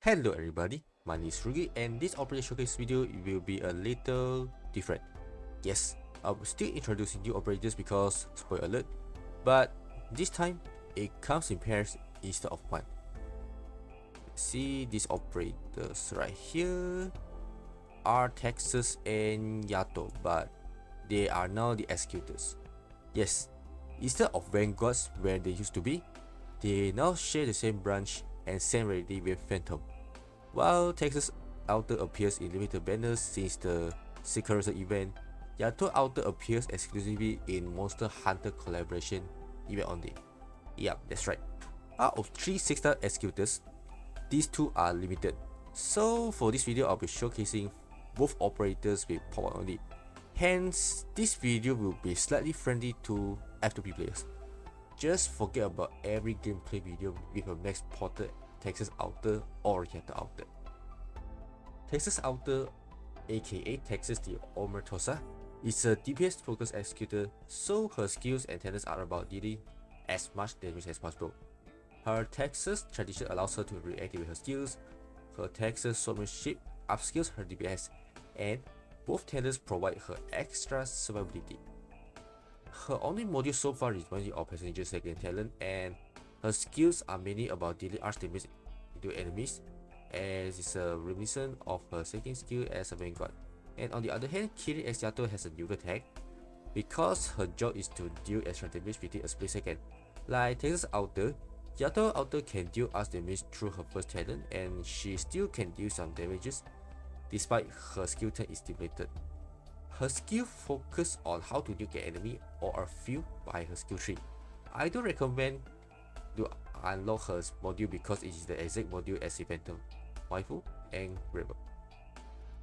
Hello everybody, my name is Rugi and this operator showcase video will be a little different. Yes, I'm still introducing new operators because, spoiler alert, but this time it comes in pairs instead of one. See these operators right here are Texas and Yato, but they are now the executors. Yes, instead of vanguards where they used to be, they now share the same branch and same rarity with Phantom. While Texas Outer appears in limited banners since the Secret event, Yato Outer appears exclusively in Monster Hunter collaboration event only. Yep, that's right. Out of 3 6-star executors, these two are limited. So for this video, I'll be showcasing both operators with power only. Hence, this video will be slightly friendly to F2P players. Just forget about every gameplay video with a max ported Texas Outer or Yato Outer. Texas Outer, aka Texas the Omertosa, is a DPS focused executor, so her skills and talents are about dealing as much damage as possible. Her Texas tradition allows her to reactivate her skills, her Texas swordsmanship upskills her DPS, and both talents provide her extra survivability. Her only module so far is one of Passenger second talent and her skills are mainly about dealing Arts damage to enemies, as it's a reminiscent of her second skill as a vanguard. And on the other hand, Kirin X Yato has a newer tag, because her job is to deal extra damage within a split second. Like Texas Outer, Yato Outer can deal Arts damage through her first talent, and she still can deal some damages, despite her skill tag is stimulated. Her skill focus on how to deal an enemy or a few by her skill tree. I do recommend unlock her module because it is the exact module as the Phantom, Waai Fu, and Rebel.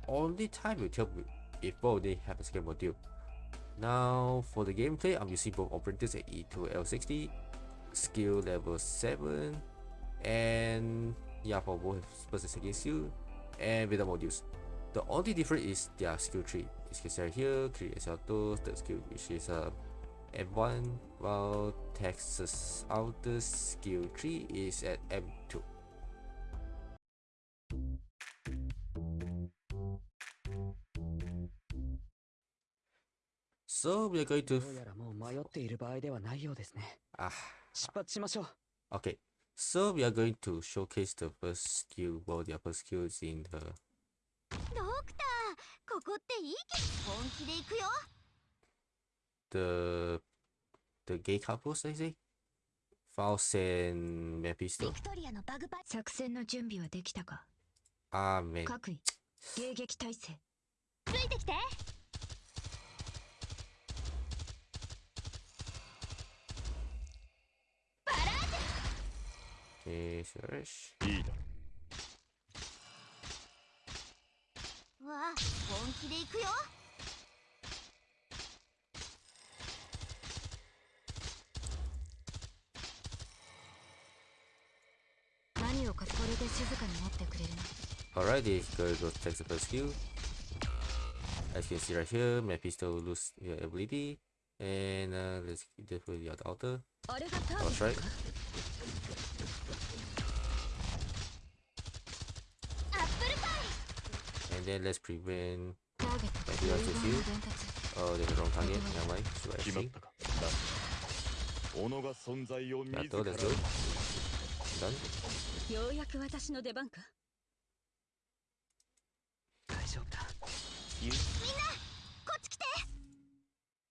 Only time will tell if both they have a second module. Now for the gameplay, I'm using both operators at E2 L60, skill level 7, and yeah for both and second skill, and with the modules. The only difference is their skill tree. It's considered here, create SL2, third skill, which is a uh, M1 while Texas Outer skill tree is at M2. So we are going to ah. Okay, so we are going to showcase the first skill, well the upper skills in the the the gay couples, I say. Faust and Mephisto. 作戦の準備はできたかあーめん。各位、迎撃態勢。ついてきて Okay, sure. いいだわあ、本気で行くよ this girl goes takes the first skill. As you can see right here, Mephisto lose your ability. And uh, let's get the for the other altar. That's right. And then let's prevent Mephisto to heal. Oh, there's the wrong target. Never mind. So I see. Yato, let's go. Done. ようやく私の出番か大丈夫だみんなこっち来て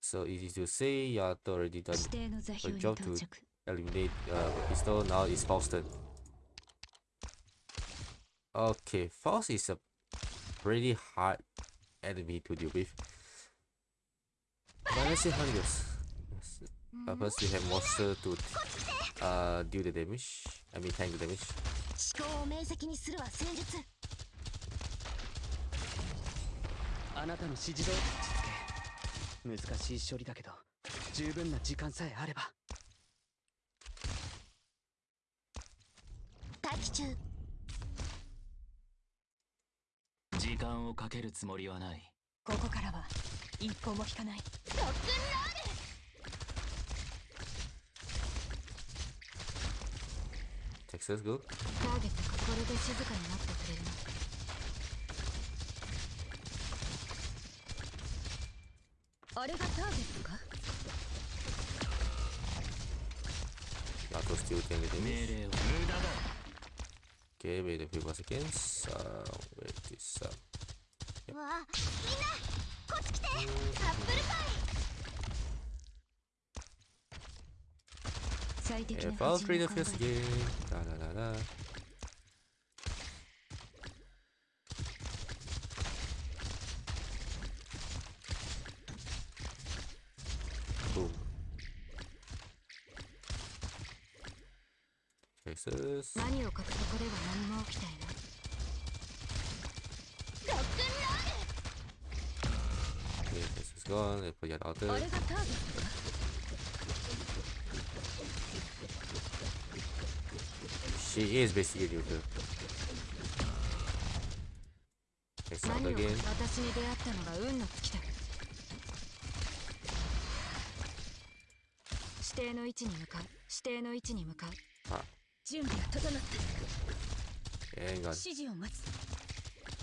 So easy to say, Yato already done a job to eliminate uh, pistol, now it's Faust's turn. Okay, Faust is a pretty hard enemy to deal with. But let's see how it goes. Uh, first, we have monster to uh, deal the damage. I あなたの指示通り実難しい処理だけど十分な時間さえあれば待機中時間をかけるつもりはないここからは一歩も引かない success good. ターゲットこれで静かになってくれるの。あれがかラストスティールテンビティンうわみんなこっち来て。アップルパイ If all three of us again. Da, da, da, da. Boom. Fix. Okay, this is gone. Let's put out there. She is basically Ryuku. It's not the game. 指定の位置に向かう指定の位置に向かう準備が整った指示を待つ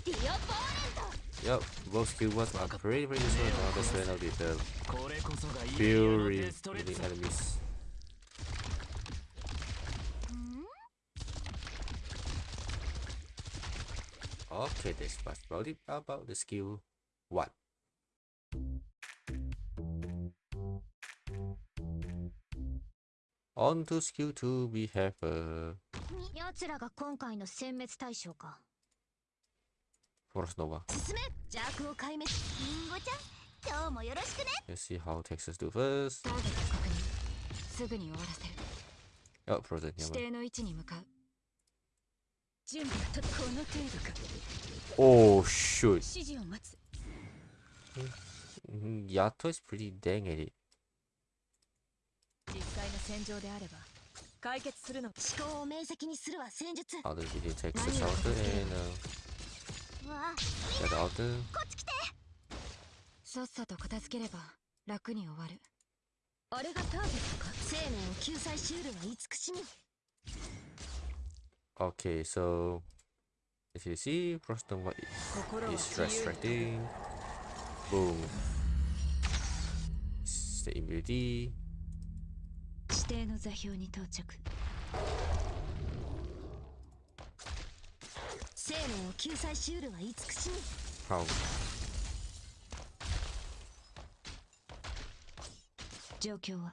ディオボーレント Yep, both skill ones are pretty pretty similar to the strain of the uh, fury in the enemies. Okay, this was about the skill one. On to skill two, we have uh, 奴らが今回の殲滅対象か Force Nova. 進め邪悪を壊滅リンゴちゃん今日もよろしくね Let's see how Texas do first. すぐに終わらせる Oh, Frozen, 指.定の位置に向かう準備はとこの程度か。Oh, shoot. 指示を待つ。Mhm, Yato is pretty dang at it. 実際の戦場であれば解決するの。思考を明晰にするわ戦術。Outer video Texas outer and uh, わあ the other outer. こっち来て。さっさと片付ければ楽に終わる。あれがターゲットか？生命を救済しうるは慈しみ Okay, so as you see, Frost Nova i- 心は is 自由に restricting. Boom. The immunity. 指定の座標に到着生命を救済しうるは慈しみ How? 状況はわ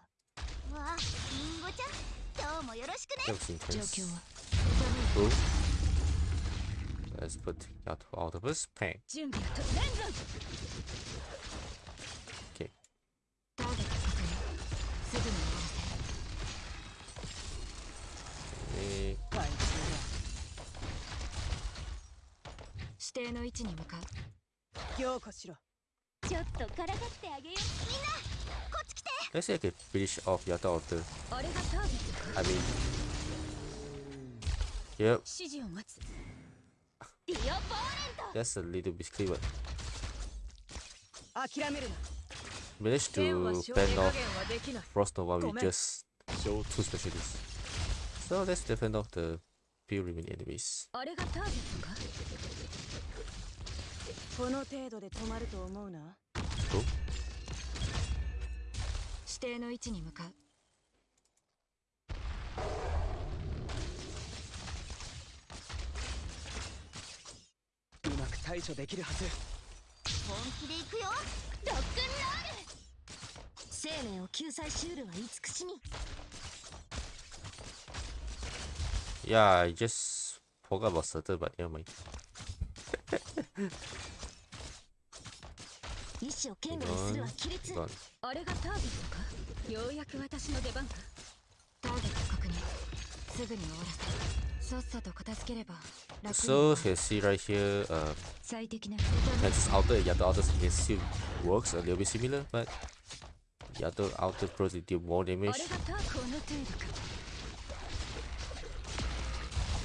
あリンゴちゃん今日もよろしくね状.況は cool. Let's put Yato out of his pain. の位置に向かうよこしろちょっとからかってあげようみんなこっち来て Let's take a finish off Yata out I mean Yep. That's a little bit clever. Managed to fend off Frost Nova with just two specialists. So let's defend off the few remaining enemies. この程度で止。指定の位置に向かう。対処できるはず。本気で行くよ。ロックンロール。生命を救済しうるは慈しみ。Yeah. あれ がターゲットか？ようやく私の出番か。ターゲット確認。すぐに終わらせ るさっさと片付ければ楽に So, you can see right here, uh, 最適な Texas outer and Yato outer can still works a little bit similar, but Yato outer probably deal more あれ damage. がターこの程度か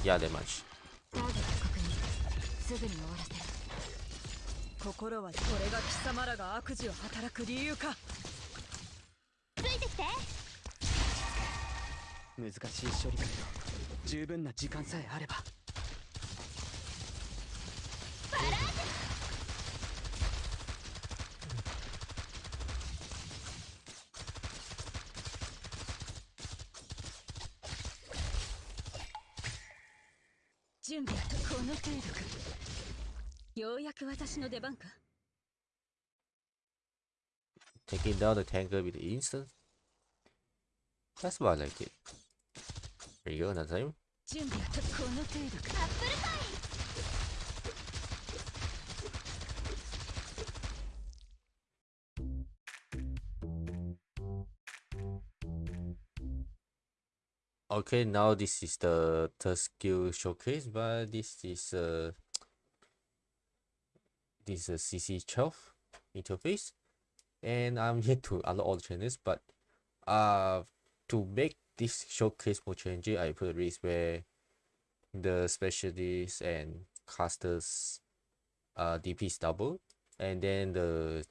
Yeah, that much. 十分な時間さえあればバラージ準備この程度かようやく私の出番か Taking down the tanker with instant? That's why I like it. There you go, another time. Okay, now this is the third skill showcase, but this is a this is CC12 interface, and I'm here to unlock all the channels, but uh, to make this showcase more challenging, I put a race where the specialists and casters uh DP is double, and then the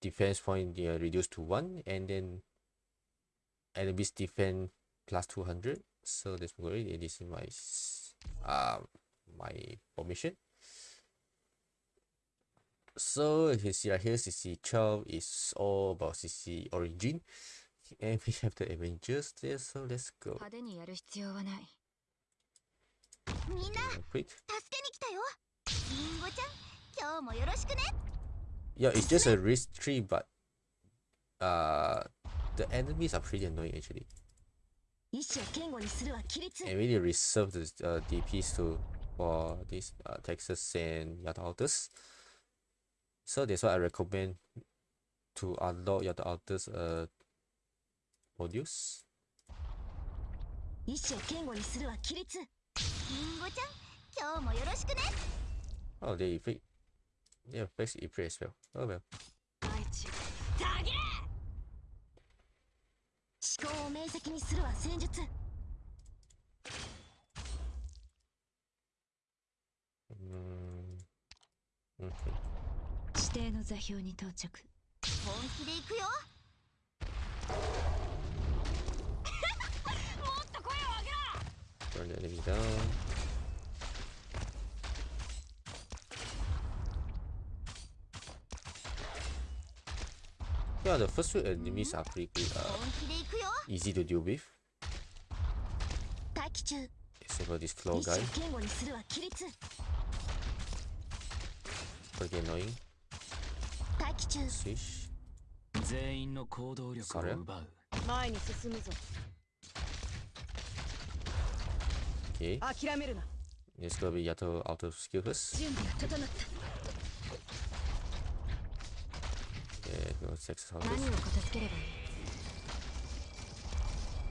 defense point yeah, reduced to one, and then enemies defense plus 200 so let's go ahead this is my um my permission so you can see right here cc12 is all about cc origin and we have the Avengers there, so let's go. Quick. Yeah, it's just a risk tree, but uh, the enemies are pretty annoying actually. And really reserve the uh, DPs to for this uh, Texas and Yada So that's why I recommend to unlock Yada uh, オデュース意志堅固にするは規律リンごちゃん今日もよろしくねあでいや、ベープレイスペル。あべ。あいち、ダゲ思を明晰にするは戦術。指定の座標に到着。本気で行くよ Burn the down. Yeah, the first two enemies are pretty uh, easy to deal with. Except for this claw guy. Pretty annoying. Swish. Sorry. Okay. Just gonna be Yato auto skill first. Okay, go sex how this.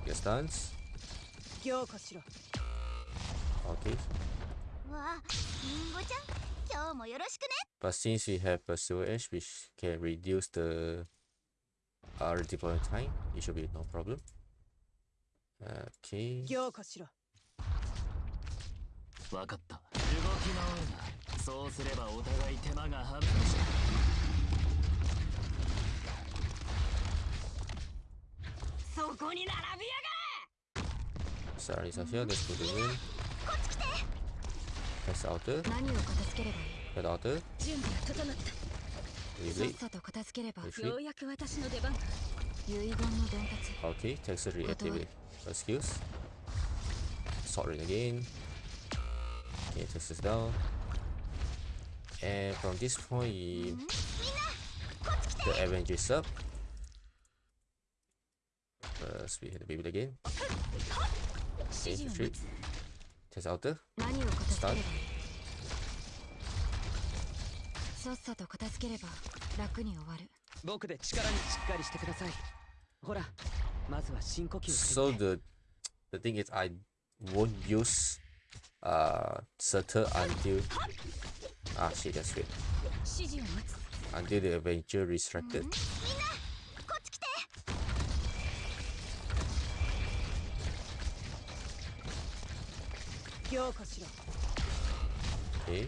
Get stance. Okay. But since we have a silver edge which can reduce the uh, R deployment time, it should be no problem. Okay. 分かった。動き回るな。そうすればお互い手間が省く。そこに並びやがれですでち何を片付ければいい準備が整った。さっさと片付ければ私の出遺言の伝達。Okay, text reactive. Excuse. Sorry again. ring again. Okay, Texas down. And from this point, the Avengers up. First, we hit the baby again. 指 Okay, 示を retreat. 待つ Test outer. 何を片付ければいいさっさと片付ければ楽に終わる僕で力にしっかりしてくださいほらまずは深呼吸す So る the the thing is, I won't use uh, settle until ah shit that's great until the Avenger resurrected. Okay.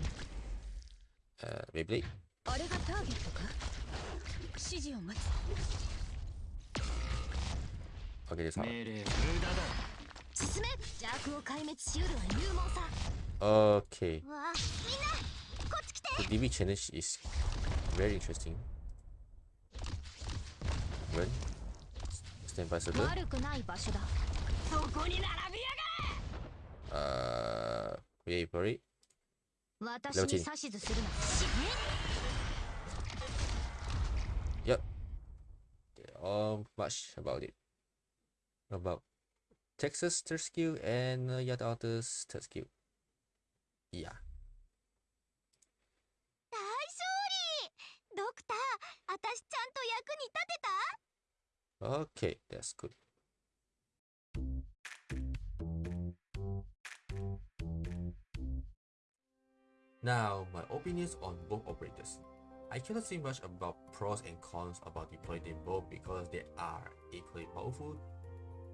Uh, Beyblade. Okay, this one. Okay. The DB challenge is very interesting. Run. Stand by server. Uh, wait for it. Level 10. Yep. Um, much about it. About Texas Terskew and uh, yet others Terskew. Yeah. Okay, that's good. Now, my opinions on both operators. I cannot say much about pros and cons about deploying them both because they are equally powerful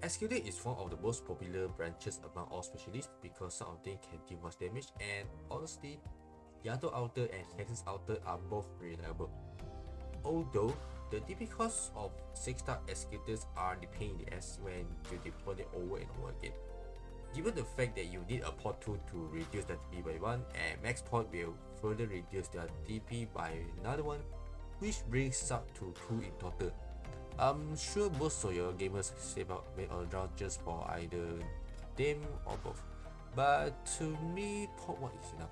Executor is one of the most popular branches among all specialists because some of them can deal much damage and honestly, Yato Outer and Texas Outer are both reliable. Although, the DP costs of 6-star executors are the pain in the ass when you deploy them over and over again. Given the fact that you need a port 2 to reduce the DP by 1 and max port will further reduce their DP by another one, which brings up to 2 in total. I'm sure most of your gamers save up made around just for either them or both. But to me, port 1 is enough.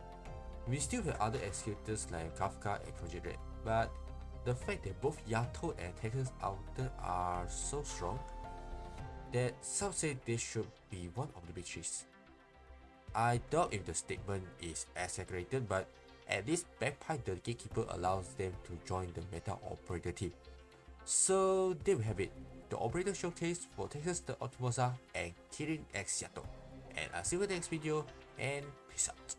We still have other executors like Kafka and Projekt Red, but the fact that both Yato and Texas Outer are so strong that some say they should be one of the big threes. I doubt if the statement is exaggerated, but at least Bagpipe the Gatekeeper allows them to join the meta operator team. So there we have it, the operator showcase for Texas the Omertosa and Kirin X. And I'll see you in the next video and peace out.